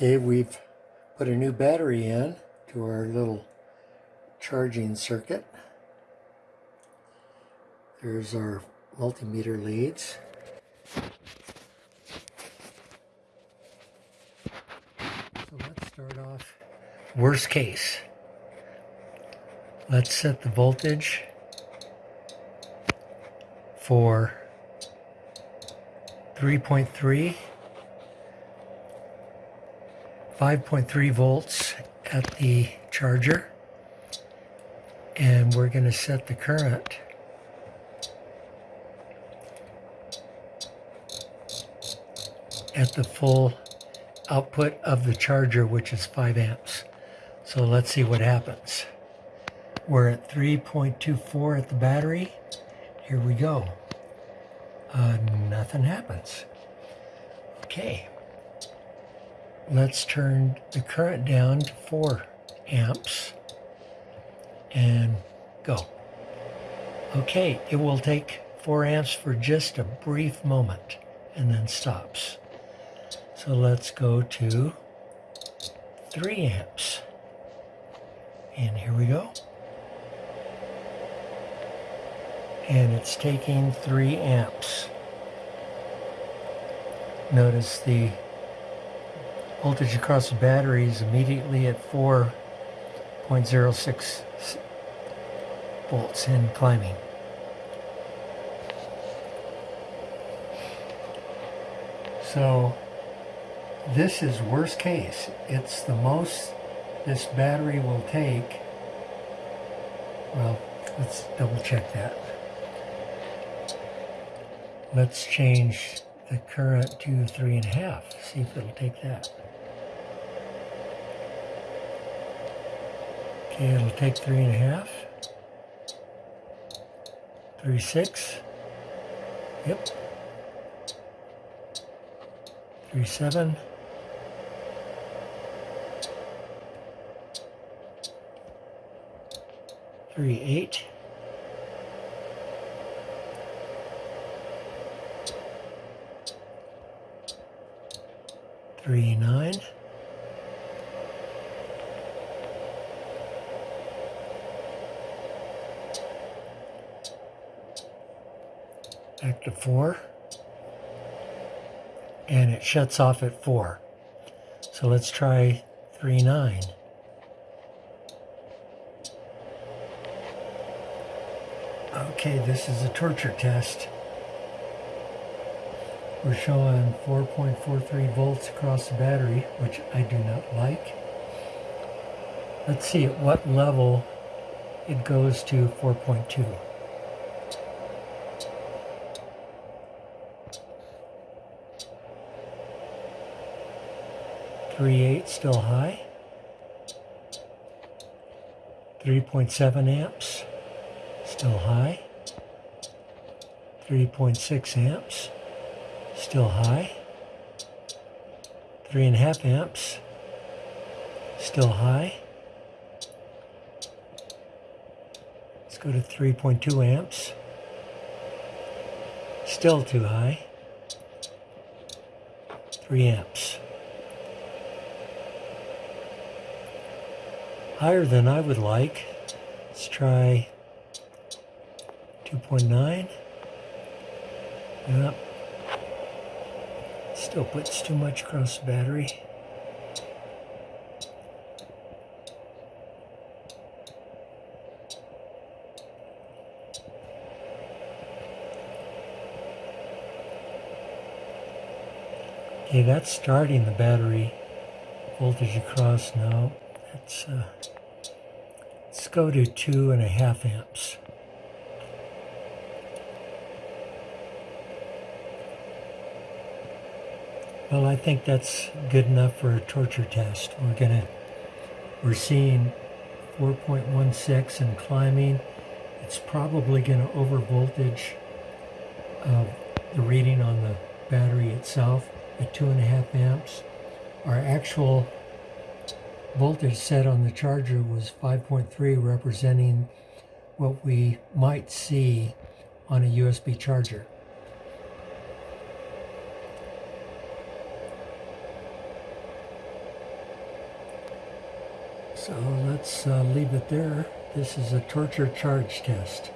Okay, we've put a new battery in to our little charging circuit. There's our multimeter leads. So let's start off worst case. Let's set the voltage for 3.3 5.3 volts at the charger. And we're going to set the current. At the full output of the charger which is 5 amps. So let's see what happens. We're at 3.24 at the battery. Here we go. Uh, nothing happens. Okay let's turn the current down to 4 amps and go. Okay, it will take 4 amps for just a brief moment and then stops. So let's go to 3 amps. And here we go. And it's taking 3 amps. Notice the voltage across the battery is immediately at 4.06 volts and climbing. So this is worst case. It's the most this battery will take. Well, let's double check that. Let's change the current to three and a half. See if it'll take that. Okay, it'll take three and a half. Three, six. Yep. Three, seven. Three, eight. Three, nine. Back to 4 and it shuts off at 4 so let's try 3 9 okay this is a torture test. We're showing 4.43 volts across the battery which I do not like. Let's see at what level it goes to 4.2 3.8 still high. 3.7 amps still high. 3.6 amps still high. 3.5 amps still high. Let's go to 3.2 amps. Still too high. 3 amps. Higher than I would like. Let's try 2.9. Yep. Still puts too much across the battery. Okay, that's starting the battery voltage across now. Let's, uh, let's go to two and a half amps. Well, I think that's good enough for a torture test. We're gonna, we're seeing 4.16 and climbing. It's probably gonna over voltage uh, the reading on the battery itself at two and a half amps. Our actual voltage set on the charger was 5.3 representing what we might see on a USB charger. So let's uh, leave it there. This is a torture charge test.